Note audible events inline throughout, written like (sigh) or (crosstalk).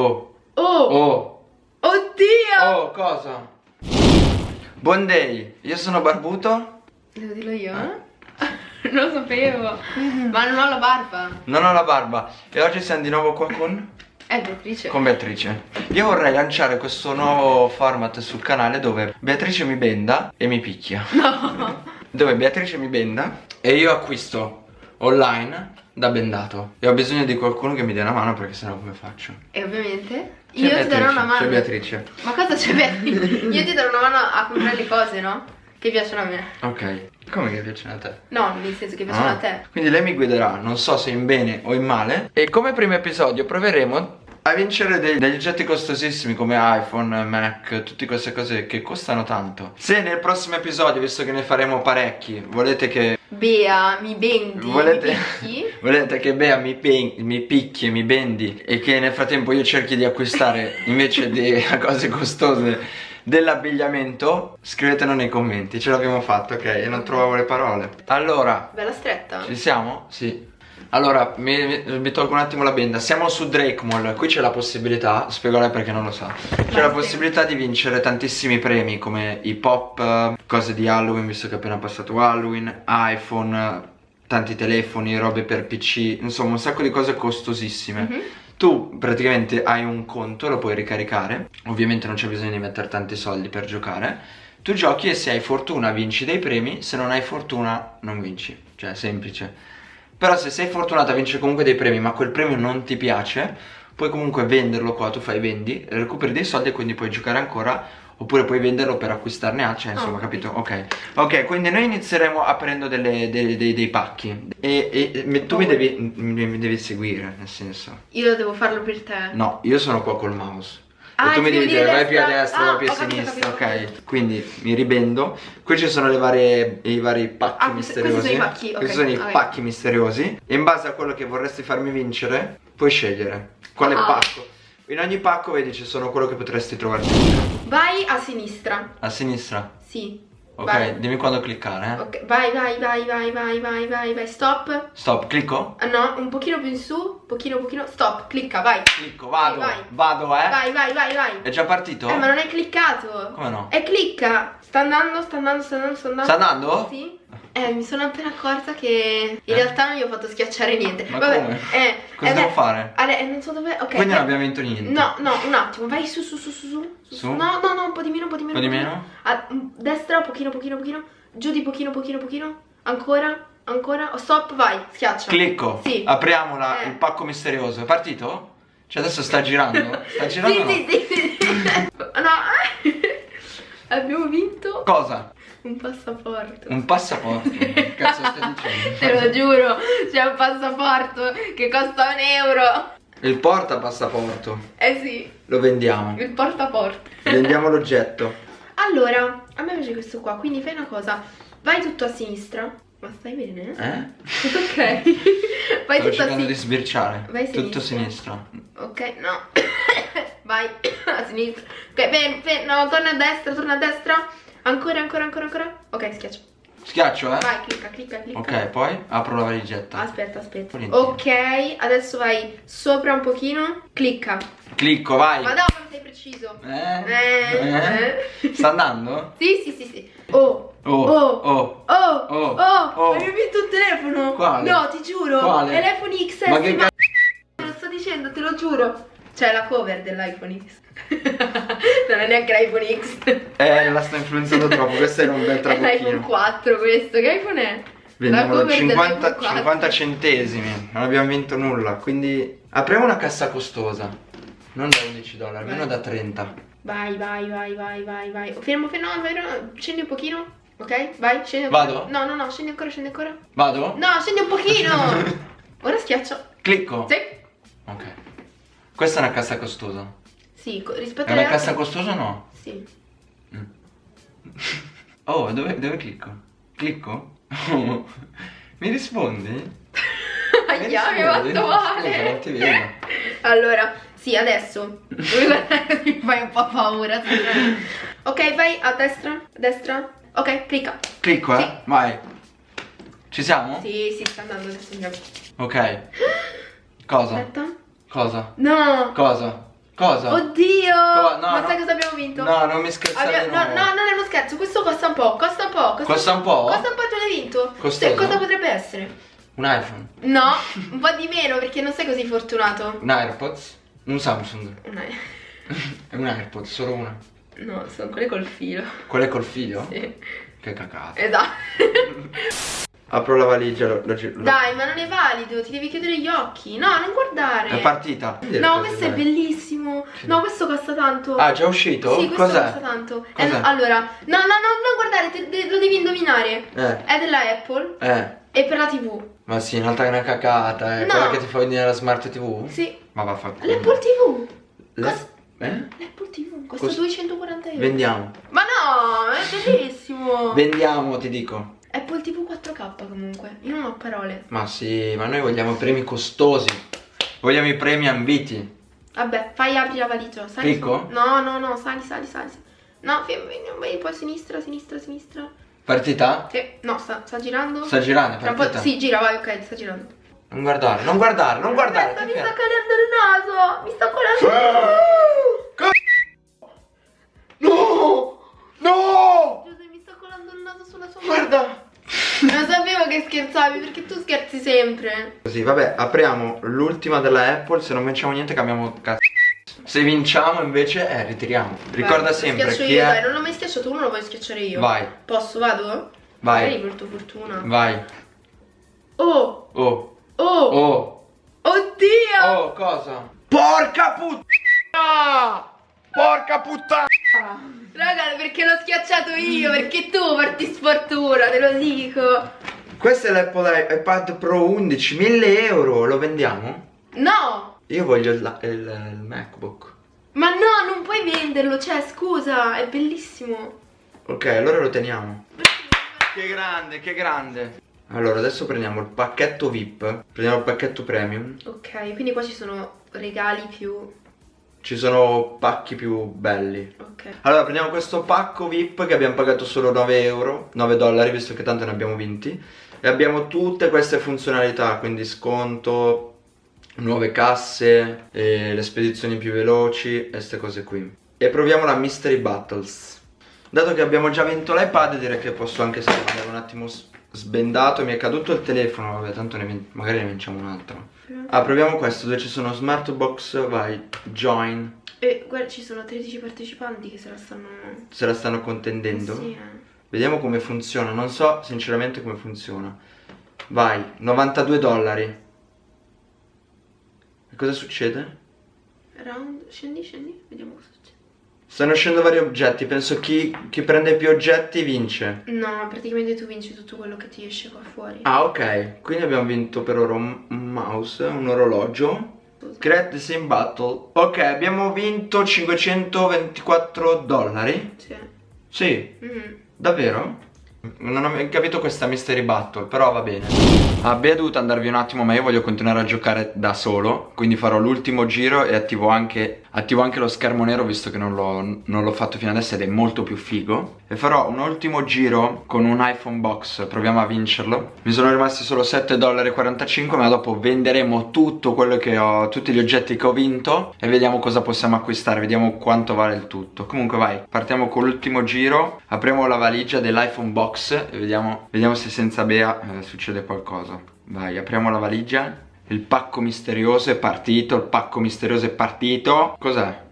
Oh, Oh! oh, Oddio! oh, cosa? Buon day, io sono Barbuto, Devo dirlo io? eh? non (laughs) lo sapevo. (laughs) Ma non ho la barba. non ho la barba e oggi siamo di nuovo qua con... È Beatrice. con Beatrice. Io vorrei lanciare questo nuovo format sul canale dove Beatrice mi benda e mi picchia. No. (laughs) Dove Beatrice mi benda e io acquisto online da bendato. E ho bisogno di qualcuno che mi dia una mano perché sennò come faccio? E ovviamente io ti darò Beatrice, una mano. C'è Beatrice. Ma cosa c'è Beatrice? io ti darò una mano a comprare le cose, no? Che piacciono a me. Ok. Come che piacciono a te? No, nel senso che piacciono Ah, a te. Quindi lei mi guiderà, non so se in bene o in male. E come primo episodio proveremo a vincere dei- degli oggetti costosissimi come iPhone, Mac, tutte queste cose che costano tanto. Se nel prossimo episodio, visto che ne faremo parecchi, volete che Bea, mi bendi. Volete, Mi (laughs) volete che Bea mi, mi picchi e mi bendi e che nel frattempo io cerchi di acquistare (laughs) invece di (laughs) cose costose dell'abbigliamento scrivetelo nei commenti ce l'abbiamo fatto ok e non trovavo le parole allora Bella stretta. ci siamo? sì allora mi, mi- tolgo un attimo la benda. Siamo su Drake Mall. Qui c'è la possibilità lei perché non lo sa c'è la possibilità di vincere tantissimi premi come i pop eh, cose di Halloween visto che è appena passato Halloween iPhone tanti telefoni robe per PC insomma un sacco di cose costosissime. Mhm. tu praticamente hai un conto, lo puoi ricaricare, ovviamente non c'è bisogno di mettere tanti soldi per giocare. Tu giochi e se hai fortuna vinci dei premi, se non hai fortuna non vinci, cioè semplice. Però se sei fortunata vinci comunque dei premi, ma quel premio non ti piace, puoi comunque venderlo qua, tu fai vendi, recuperi dei soldi e quindi puoi giocare ancora Oppure puoi venderlo per acquistarne altri, cioè, insomma, Ah, capito? Ok. Ok, quindi noi inizieremo aprendo delle- dei, dei- dei pacchi. E, e- tu mi Oh. devi, mi, mi devi seguire, nel senso. Io devo farlo per te. No, io sono qua col mouse. Ah, e tu mi devi dire vai più a destra. Ah, vai più a sinistra, ok? Quindi mi ribendo. Qui ci sono le varie, i vari pacchi Ah, misteriosi. questi sono i pacchi, ok, Questi sono i pacchi misteriosi. E in base a quello che vorresti farmi vincere, puoi scegliere quale Ah. pacco. In ogni pacco vedi ci sono quello che potresti trovare. Vai a sinistra. A sinistra. Sì. Ok, Vai. dimmi quando cliccare, eh. Ok, vai, vai, vai, vai, vai, vai, vai, vai, stop. Stop, clicco? Ah, no, un pochino più in su, pochino, pochino, stop, clicca, vai. Clicco, vado, Vai, vai. vado, eh. Vai, vai, vai, vai. È già partito? Eh, ma non hai cliccato. Come no? E clicca. Sta andando, sta andando, sta andando, sta andando. Sta andando? Sì. Eh, mi sono appena accorta che in Eh? realtà non gli ho fatto schiacciare niente. Ma Vabbè, come? Eh, Cosa eh, devo beh, fare? Ale, eh, non so dove. Ok. Quindi non abbiamo vinto niente. No, no, un attimo, vai su, su, su, su, su. Su? No, no, no, un po' di meno, un po' di Un meno. po' di un meno? A mm, destra, pochino, pochino, pochino. Giù di pochino, pochino, pochino. Ancora, ancora. Oh, stop, vai, schiaccia. Clicco, Sì. apriamo la- Eh. il pacco misterioso. È partito? Cioè adesso sta girando? Sta (laughs) girando Sì, no? sì, sì, sì. (laughs) No. (laughs) Abbiamo vinto Cosa? Un passaporto. Un passaporto. (laughs) Che cazzo stai dicendo? Te lo giuro, c'è un passaporto che costa un euro. Il porta passaporto. Eh sì, Lo vendiamo. il portaporto. Vendiamo l'oggetto. Allora, a me piace questo qua, quindi fai una cosa. Vai tutto a sinistra. Ma stai bene? Eh? (laughs) Ok. Vai Stavo tutto a cercando di sinistra. sbirciare. Vai a Tutto a sinistra. sinistra. Ok, no. (coughs) Vai (coughs) a sinistra. Ok, fermo, fermo. No, torna a destra, torna a destra. Ancora, ancora, ancora, ancora. Ok, schiaccia. Schiaccio, eh? Vai, clicca, clicca, clicca. Ok, poi apro la valigetta. Aspetta, aspetta. Volentieri. Ok, adesso vai sopra un pochino. Clicca. Clicco, vai. Ma no, non sei preciso. Eh? Eh? Eh? Sta andando? Sì, sì, sì, sì. Oh. Oh, Oh. oh. Oh, Oh, oh, oh. hai vinto un telefono? Quale? No, ti giuro. Quale? È l'iPhone XS. Ma che ma... Lo sto dicendo, te lo giuro. C'è la cover dell'iPhone X. (laughs) non è neanche l'iPhone X. Eh, la sta influenzando troppo. Questo era un bel (laughs) È l'iPhone trabocchino. 4 questo. Che iPhone è? Vendiamo La da cover 50, dell'iPhone 4. 50 centesimi. Non abbiamo vinto nulla. Quindi apriamo una cassa costosa. Non da 11 dollari, almeno da 30. Vai, vai, vai, vai, vai, vai. Fermo, fermo, fermo. Scendi un pochino. Ok? Vai, scendi ancora. Vado? No, no, no, scendi ancora, scendi ancora. Vado? No, scendi un pochino. (laughs) Ora schiaccio. Clicco. Sì. Ok. Questa è una cassa costosa. Sì, rispetto È alle una cassa altre- costosa o no? Sì. (laughs) Oh, dove, dove clicco? Clicco? (laughs) Mi rispondi? Ahia, (laughs) mi hai rispondi? fatto male. Scusa, non ti vedo. Allora, sì, adesso. Mi fai un po' paura. ok, vai a destra, a destra. Ok, clicca. Clicco, eh? Sì. Vai. Ci siamo? Sì, sì, sta andando adesso. andiamo. Ok. (gasps) Cosa? Aspetta. Cosa? No. Cosa? Cosa? Oddio! Co- no, Ma no. sai cosa abbiamo vinto? No, non mi scherzare Abbia- no, no, non è uno scherzo, questo costa un po', costa un po'. Costa un po'? Costa un po' e tu l'hai vinto. Costoso? Sì, cosa potrebbe essere? Un iPhone? No, (laughs) un po' di meno perché non sei così fortunato. Un AirPods? Un Samsung? No, È (laughs) un AirPods, solo una. no, sono quelle col filo. Quello è col figlio? Sì. Che cacata. Esatto. (laughs) Apro la valigia, lo, lo, lo- Dai, ma non è valido, ti devi chiudere gli occhi. No, non guardare. È partita. No, questo è bellissimo. No, questo costa tanto. Ah, già uscito? Sì, questo costa tanto. Eh, allora, no, no, no, non guardare, te- te- lo devi indovinare. Eh, È della Apple eh. e per la TV. Ma sì, in realtà è una cacata, eh. No. Quella che ti fa vedere la smart TV? Sì. Ma va a fa culo. L'Apple TV. Le- Cos- Eh? L'Apple TV costa Cos- 240 euro. Vendiamo. Ma no, è bellissimo. Vendiamo, ti dico. Apple TV 4K comunque. Io non ho parole. Ma sì, ma noi vogliamo premi costosi. Vogliamo i premi ambiti. Vabbè, fai apri la valigia. Sali Clicco? No, no, no, sali, sali, sali. No, vai poi a sinistra, sinistra, sinistra. Partita? Sì, no, sta, sta girando. Sta girando, un po'- partita? Sì, gira, vai, ok, sta girando. Non guardare, non guardare, non guardare. Aspetta, mi sta cadendo il naso. Mi sta colando. No! No! Guarda! Non sapevo che scherzavi perché tu scherzi sempre. Così, vabbè, apriamo l'ultima della Apple, se non vinciamo niente cambiamo cazzo. Se vinciamo invece, eh, ritiriamo. Ricorda Vai, sempre schiaccio chi io, è... dai, non l'ho mai schiacciato, uno lo vuoi schiacciare io. Vai, Posso, vado? Vai. Magari tua fortuna. vai. Oh, Oh, oh, oh, oddio! oh, cosa? Porca puttana! Porca puttana! Raga, perché l'ho schiacciato io? Perché tu porti sfortuna, te lo dico. Questo è l'Apple iPad Pro 11, 1000 euro, lo vendiamo? No! Io voglio il, il- il MacBook. Ma no, non puoi venderlo, cioè, scusa, è bellissimo. Ok, allora lo teniamo. Che grande, che grande. Allora, adesso prendiamo il pacchetto VIP, prendiamo il pacchetto premium. Ok, quindi qua ci sono regali più... Ci sono pacchi più belli. Ok. Allora, prendiamo questo pacco VIP che abbiamo pagato solo 9 euro, 9 dollari, visto che tanto ne abbiamo vinti. E abbiamo tutte queste funzionalità, quindi sconto, nuove casse, le spedizioni più veloci e queste cose qui. E proviamo la Mystery Battles. Dato che abbiamo già vinto l'iPad, direi che posso anche scrivere un attimo sbendato. Mi è caduto il telefono, vabbè, tanto ne magari ne vinciamo un altro. Ah, proviamo questo, dove ci sono smart box, vai, join. E guarda, ci sono 13 partecipanti che se la stanno... Se la stanno contendendo. Sì, eh. Vediamo come funziona. Non so sinceramente come funziona. Vai, 92 dollari. E cosa succede? Round, scendi, scendi, vediamo cosa succede. Stanno uscendo vari oggetti. Penso chi, chi prende più oggetti vince. No, praticamente tu vinci tutto quello che ti esce qua fuori. Ah, ok. Quindi abbiamo vinto per ora un mouse, un orologio. Create the same battle. Ok, abbiamo vinto 524 dollari. Sì. Sì, Mhm. Davvero? Non ho capito questa mystery battle, però va bene. Abbia dovuto andarvi un attimo, ma io voglio continuare a giocare da solo. Quindi farò l'ultimo giro e attivo anche, attivo anche lo schermo nero, visto che non l'ho fatto fino adesso ed è molto più figo. E farò un ultimo giro con un iPhone box, proviamo a vincerlo. Mi sono rimasti solo 7,45$, ma dopo venderemo tutto quello che ho, tutti gli oggetti che ho vinto e vediamo cosa possiamo acquistare, vediamo quanto vale il tutto. Comunque vai, partiamo con l'ultimo giro, apriamo la valigia dell'iPhone box e vediamo, vediamo se senza Bea eh, succede qualcosa. Vai, apriamo la valigia. Il pacco misterioso è partito, il pacco misterioso è partito. Cos'è?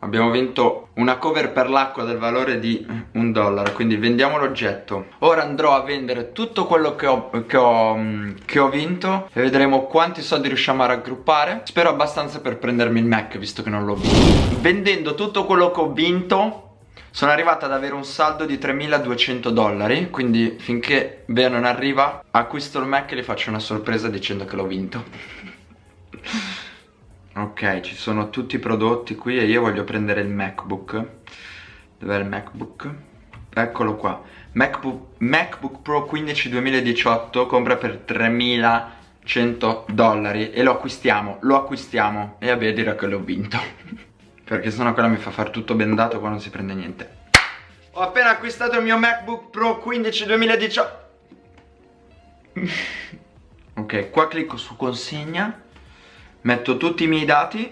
Abbiamo vinto una cover per l'acqua del valore di un dollaro, quindi vendiamo l'oggetto. Ora andrò a vendere tutto quello che ho, che, ho, mm, che ho vinto e vedremo quanti soldi riusciamo a raggruppare. Spero abbastanza per prendermi il Mac, visto che non l'ho vinto. Vendendo tutto quello che ho vinto, sono arrivata ad avere un saldo di 3200 dollari, quindi finché Bea non arriva, acquisto il Mac e gli faccio una sorpresa dicendo che l'ho vinto. Ok, ci sono tutti i prodotti qui e io voglio prendere il MacBook. Dov'è il MacBook? Eccolo qua. MacBook, MacBook Pro 15 2018 compra per 3100 dollari e lo acquistiamo, lo acquistiamo e vabbè dirà che l'ho vinto. Perché sennò quella mi fa fare tutto bendato qua non si prende niente. Ho appena acquistato il mio MacBook Pro 15 2018. (laughs) Ok, qua clicco su consegna metto tutti i miei dati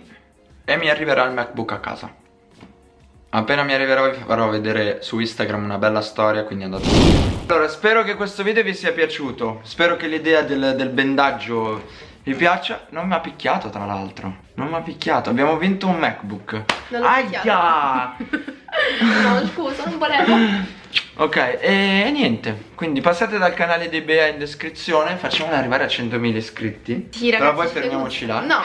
e mi arriverà il MacBook a casa. Appena mi arriverà vi farò vedere su Instagram una bella storia, quindi andate. Allora, spero che questo video vi sia piaciuto. Spero che l'idea del, del bendaggio vi piaccia. Non mi ha picchiato, tra l'altro. Non mi ha picchiato. Abbiamo vinto un MacBook. Aia! (laughs) no, scusa, non volevo. Ok, e niente, quindi passate dal canale di Bea in descrizione, facciamolo arrivare a 100.000 iscritti. Sì, ragazzi. Però poi ci fermiamoci là. No,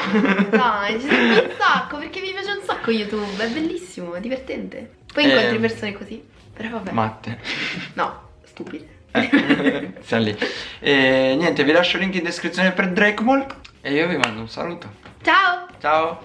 dai, ci tengo un (laughs) sacco perché mi piace un sacco YouTube, è bellissimo, è divertente. Poi Eh. incontri persone così, però vabbè. Matte. No, stupide. Eh, siamo lì. E niente, vi lascio il link in descrizione per Drake Mall e io vi mando un saluto. Ciao! Ciao!